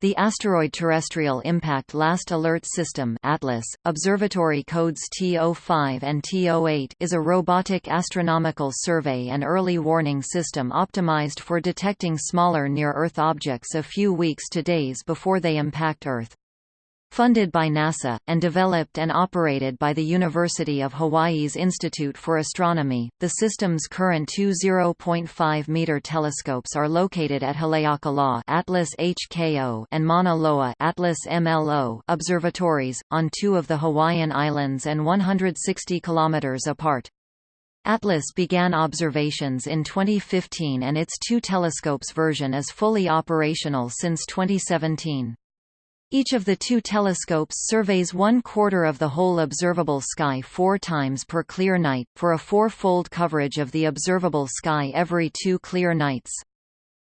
The Asteroid Terrestrial Impact Last Alert System Atlas, observatory codes T05 and T08 is a robotic astronomical survey and early warning system optimized for detecting smaller near-Earth objects a few weeks to days before they impact Earth. Funded by NASA, and developed and operated by the University of Hawaii's Institute for Astronomy, the system's current two 0.5-meter telescopes are located at Haleakala Atlas HKO and Mauna Loa Atlas MLO observatories, on two of the Hawaiian Islands and 160 kilometers apart. Atlas began observations in 2015 and its two telescopes version is fully operational since 2017. Each of the two telescopes surveys one quarter of the whole observable sky four times per clear night, for a four-fold coverage of the observable sky every two clear nights.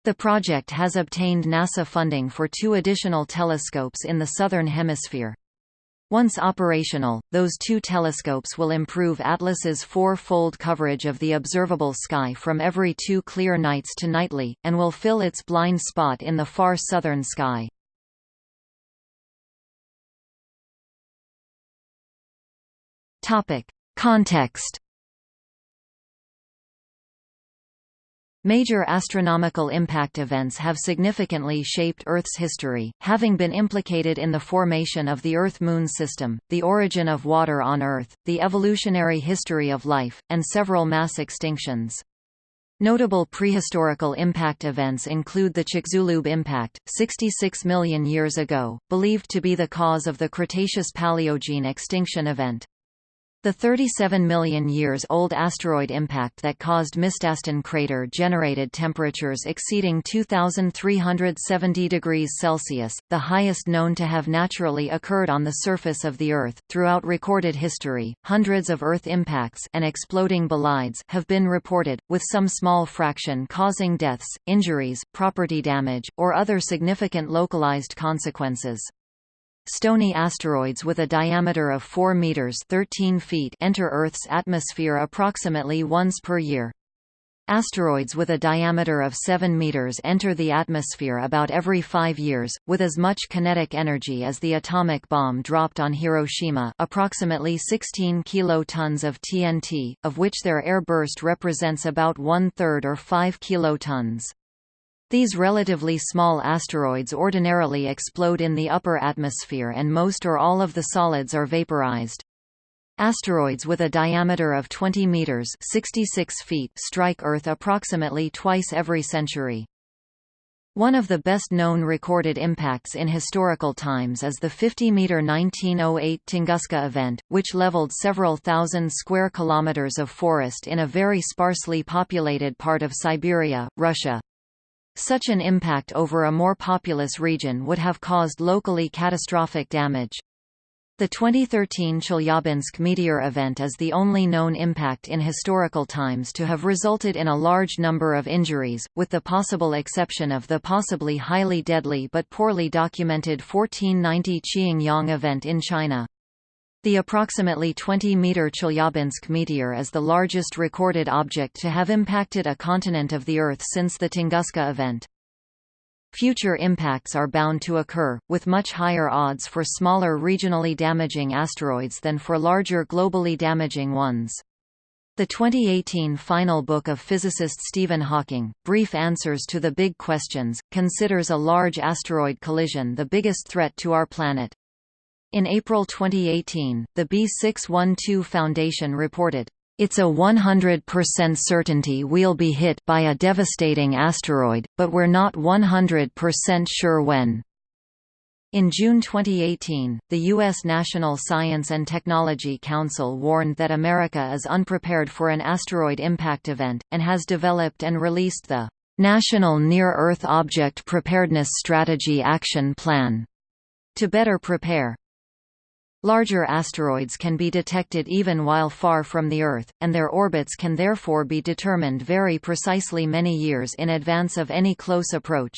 The project has obtained NASA funding for two additional telescopes in the Southern Hemisphere. Once operational, those two telescopes will improve Atlas's four-fold coverage of the observable sky from every two clear nights to nightly, and will fill its blind spot in the far southern sky. Topic. Context Major astronomical impact events have significantly shaped Earth's history, having been implicated in the formation of the Earth-Moon system, the origin of water on Earth, the evolutionary history of life, and several mass extinctions. Notable prehistorical impact events include the Chicxulub impact, 66 million years ago, believed to be the cause of the Cretaceous-Paleogene extinction event. The 37 million years old asteroid impact that caused Mistastin crater generated temperatures exceeding 2370 degrees Celsius, the highest known to have naturally occurred on the surface of the Earth. Throughout recorded history, hundreds of Earth impacts and exploding bolides have been reported, with some small fraction causing deaths, injuries, property damage, or other significant localized consequences. Stony asteroids with a diameter of 4 meters (13 feet) enter Earth's atmosphere approximately once per year. Asteroids with a diameter of 7 meters enter the atmosphere about every 5 years, with as much kinetic energy as the atomic bomb dropped on Hiroshima, approximately 16 kilotons of TNT, of which their air burst represents about one-third or 5 kilotons. These relatively small asteroids ordinarily explode in the upper atmosphere and most or all of the solids are vaporized. Asteroids with a diameter of 20 meters (66 feet) strike Earth approximately twice every century. One of the best-known recorded impacts in historical times is the 50-meter 1908 Tunguska event, which leveled several thousand square kilometers of forest in a very sparsely populated part of Siberia, Russia. Such an impact over a more populous region would have caused locally catastrophic damage. The 2013 Chelyabinsk meteor event is the only known impact in historical times to have resulted in a large number of injuries, with the possible exception of the possibly highly deadly but poorly documented 1490 Qiangyang event in China. The approximately 20-meter Chelyabinsk meteor is the largest recorded object to have impacted a continent of the Earth since the Tunguska event. Future impacts are bound to occur, with much higher odds for smaller regionally damaging asteroids than for larger globally damaging ones. The 2018 final book of physicist Stephen Hawking, Brief Answers to the Big Questions, considers a large asteroid collision the biggest threat to our planet. In April 2018, the B612 Foundation reported, it's a 100% certainty we'll be hit by a devastating asteroid, but we're not 100% sure when. In June 2018, the U.S. National Science and Technology Council warned that America is unprepared for an asteroid impact event, and has developed and released the National Near-Earth Object Preparedness Strategy Action Plan to better prepare. Larger asteroids can be detected even while far from the Earth, and their orbits can therefore be determined very precisely many years in advance of any close approach.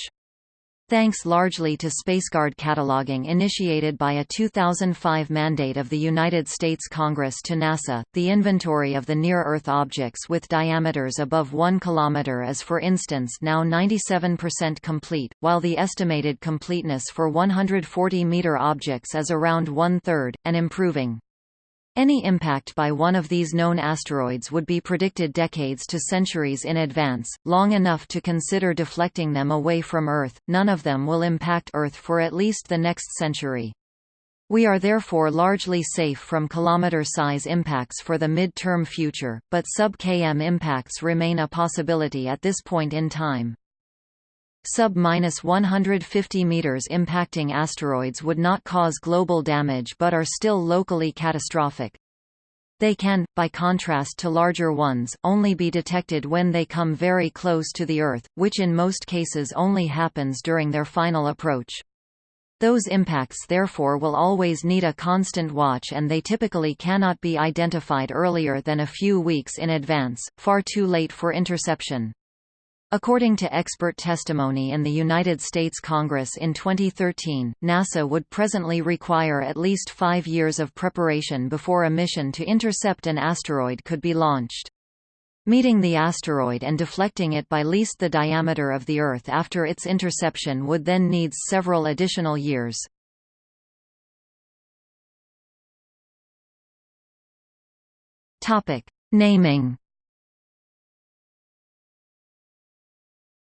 Thanks largely to Spaceguard cataloging initiated by a 2005 mandate of the United States Congress to NASA, the inventory of the near-Earth objects with diameters above 1 km is for instance now 97% complete, while the estimated completeness for 140-meter objects is around one-third, and improving. Any impact by one of these known asteroids would be predicted decades to centuries in advance, long enough to consider deflecting them away from Earth. None of them will impact Earth for at least the next century. We are therefore largely safe from kilometer-size impacts for the mid-term future, but sub-km impacts remain a possibility at this point in time. Sub-150 meters impacting asteroids would not cause global damage but are still locally catastrophic. They can, by contrast to larger ones, only be detected when they come very close to the Earth, which in most cases only happens during their final approach. Those impacts therefore will always need a constant watch and they typically cannot be identified earlier than a few weeks in advance, far too late for interception. According to expert testimony in the United States Congress in 2013, NASA would presently require at least five years of preparation before a mission to intercept an asteroid could be launched. Meeting the asteroid and deflecting it by least the diameter of the Earth after its interception would then need several additional years. Naming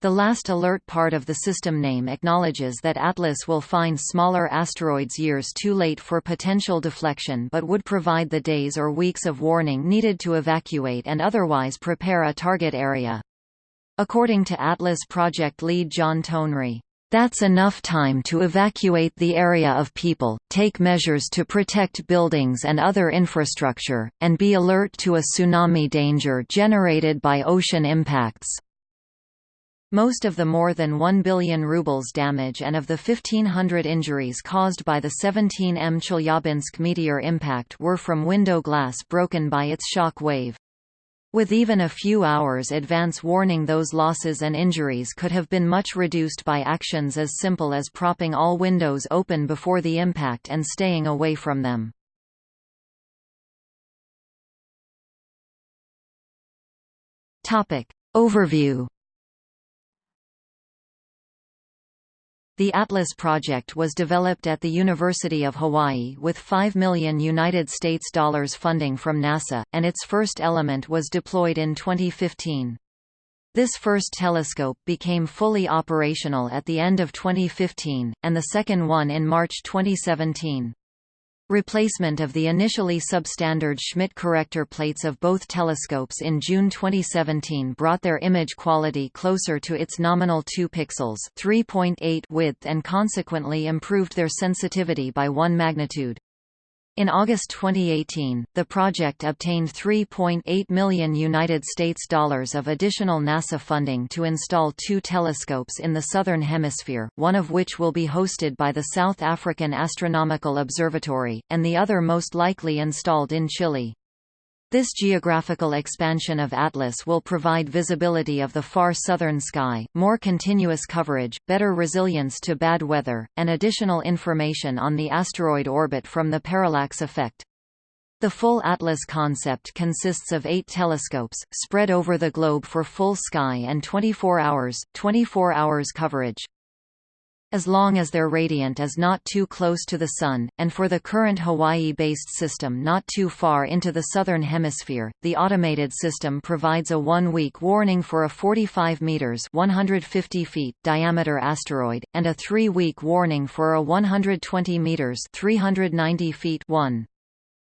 The last alert part of the system name acknowledges that Atlas will find smaller asteroids years too late for potential deflection but would provide the days or weeks of warning needed to evacuate and otherwise prepare a target area. According to Atlas project lead John Tonry, that's enough time to evacuate the area of people, take measures to protect buildings and other infrastructure, and be alert to a tsunami danger generated by ocean impacts. Most of the more than 1 billion rubles damage and of the 1,500 injuries caused by the 17M Chelyabinsk meteor impact were from window glass broken by its shock wave. With even a few hours advance warning those losses and injuries could have been much reduced by actions as simple as propping all windows open before the impact and staying away from them. Overview The Atlas project was developed at the University of Hawaii with 5 million United States dollars funding from NASA, and its first element was deployed in 2015. This first telescope became fully operational at the end of 2015, and the second one in March 2017. Replacement of the initially substandard Schmidt corrector plates of both telescopes in June 2017 brought their image quality closer to its nominal 2 pixels 3.8 width and consequently improved their sensitivity by 1 magnitude. In August 2018, the project obtained 3.8 million United States dollars of additional NASA funding to install two telescopes in the southern hemisphere, one of which will be hosted by the South African Astronomical Observatory, and the other most likely installed in Chile. This geographical expansion of Atlas will provide visibility of the far southern sky, more continuous coverage, better resilience to bad weather, and additional information on the asteroid orbit from the parallax effect. The full Atlas concept consists of eight telescopes, spread over the globe for full sky and 24 hours, 24 hours coverage as long as their radiant is not too close to the Sun, and for the current Hawaii-based system not too far into the southern hemisphere, the automated system provides a one-week warning for a 45 meters (150 feet) diameter asteroid, and a three-week warning for a 120 meters (390 feet) one.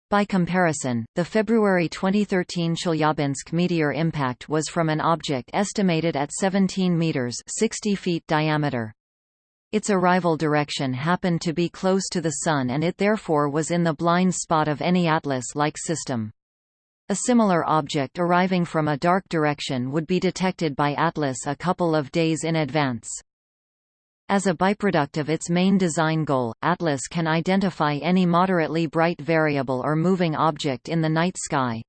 By comparison, the February 2013 Chelyabinsk meteor impact was from an object estimated at 17 meters (60 feet) diameter. Its arrival direction happened to be close to the Sun and it therefore was in the blind spot of any Atlas-like system. A similar object arriving from a dark direction would be detected by Atlas a couple of days in advance. As a byproduct of its main design goal, Atlas can identify any moderately bright variable or moving object in the night sky.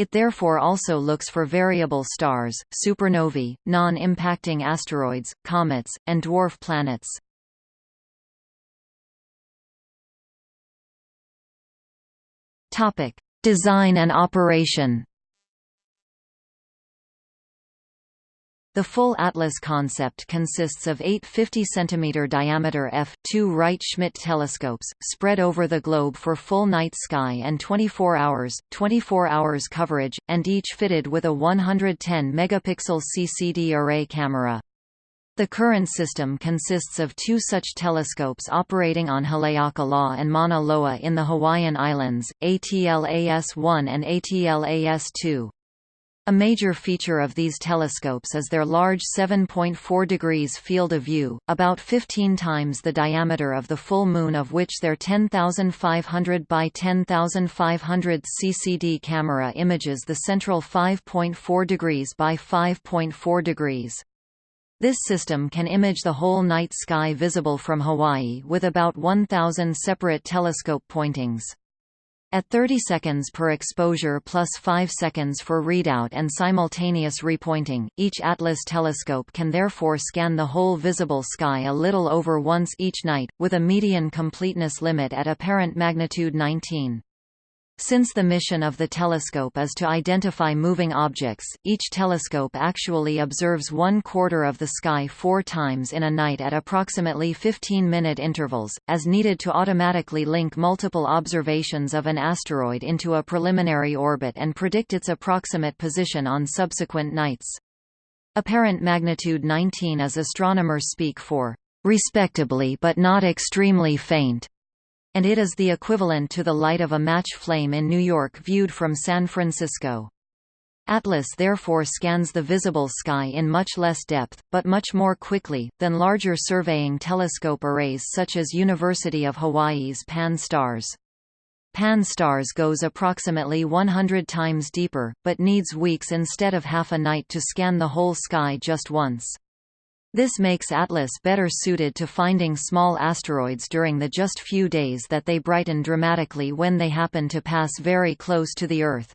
It therefore also looks for variable stars, supernovae, non-impacting asteroids, comets, and dwarf planets. Topic: Design and operation. The full Atlas concept consists of eight 50 cm diameter f2 Wright-Schmidt telescopes, spread over the globe for full night sky and 24 hours, 24 hours coverage, and each fitted with a 110 megapixel CCD array camera. The current system consists of two such telescopes operating on Haleakala and Mauna Loa in the Hawaiian Islands, ATLAS-1 and ATLAS-2. A major feature of these telescopes is their large 7.4 degrees field of view, about 15 times the diameter of the full Moon of which their 10,500 by 10,500 CCD camera images the central 5.4 degrees by 5.4 degrees. This system can image the whole night sky visible from Hawaii with about 1,000 separate telescope pointings. At 30 seconds per exposure plus 5 seconds for readout and simultaneous repointing, each Atlas telescope can therefore scan the whole visible sky a little over once each night, with a median completeness limit at apparent magnitude 19. Since the mission of the telescope is to identify moving objects, each telescope actually observes one quarter of the sky four times in a night at approximately 15-minute intervals, as needed to automatically link multiple observations of an asteroid into a preliminary orbit and predict its approximate position on subsequent nights. Apparent magnitude 19 is astronomers speak for respectably but not extremely faint and it is the equivalent to the light of a match flame in New York viewed from San Francisco. Atlas therefore scans the visible sky in much less depth, but much more quickly, than larger surveying telescope arrays such as University of Hawaii's Pan-STARRS. Pan-STARRS goes approximately 100 times deeper, but needs weeks instead of half a night to scan the whole sky just once. This makes Atlas better suited to finding small asteroids during the just few days that they brighten dramatically when they happen to pass very close to the Earth.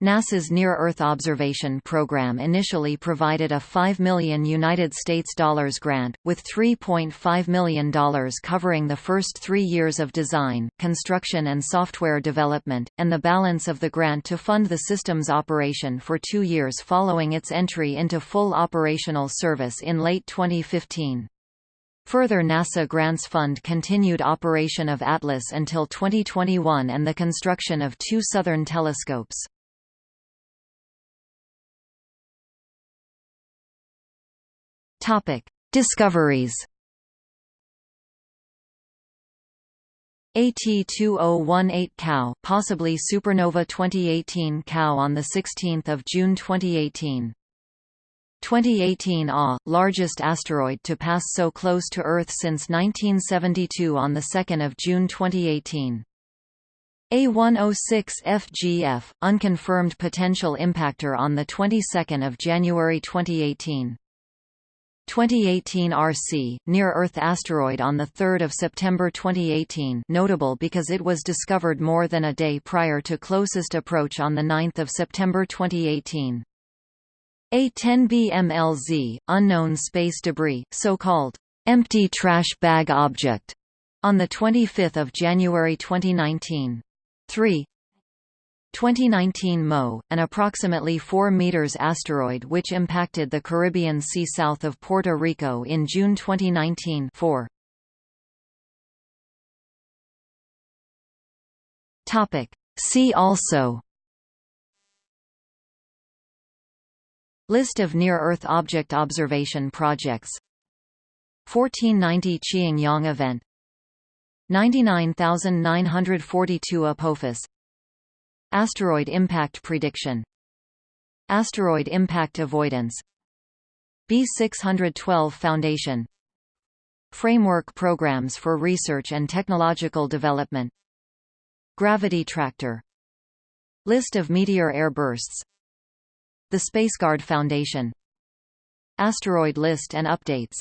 NASA's Near-Earth Observation Program initially provided a 5 million United States dollars grant, with $3.5 million covering the first three years of design, construction and software development, and the balance of the grant to fund the system's operation for two years following its entry into full operational service in late 2015. Further NASA grants fund continued operation of Atlas until 2021 and the construction of two southern telescopes. Topic: Discoveries. AT2018 Cow, possibly supernova 2018 Cow on the 16th of June 2018. 2018 AW, largest asteroid to pass so close to Earth since 1972 on the 2nd of June 2018. A106 FGF, unconfirmed potential impactor on the 22nd of January 2018. 2018 RC, near-Earth asteroid on 3 September 2018 notable because it was discovered more than a day prior to closest approach on 9 September 2018. A10BMLZ, unknown space debris, so-called empty trash bag object, on 25 January 2019. 3 2019 MO, an approximately 4 meters asteroid which impacted the Caribbean Sea south of Puerto Rico in June 2019 4. Topic. See also. List of near-Earth object observation projects. 1490 Chiang-Yang event. 99942 Apophis Asteroid impact prediction. Asteroid impact avoidance. B612 Foundation. Framework programs for research and technological development. Gravity tractor. List of meteor air bursts The SpaceGuard Foundation. Asteroid list and updates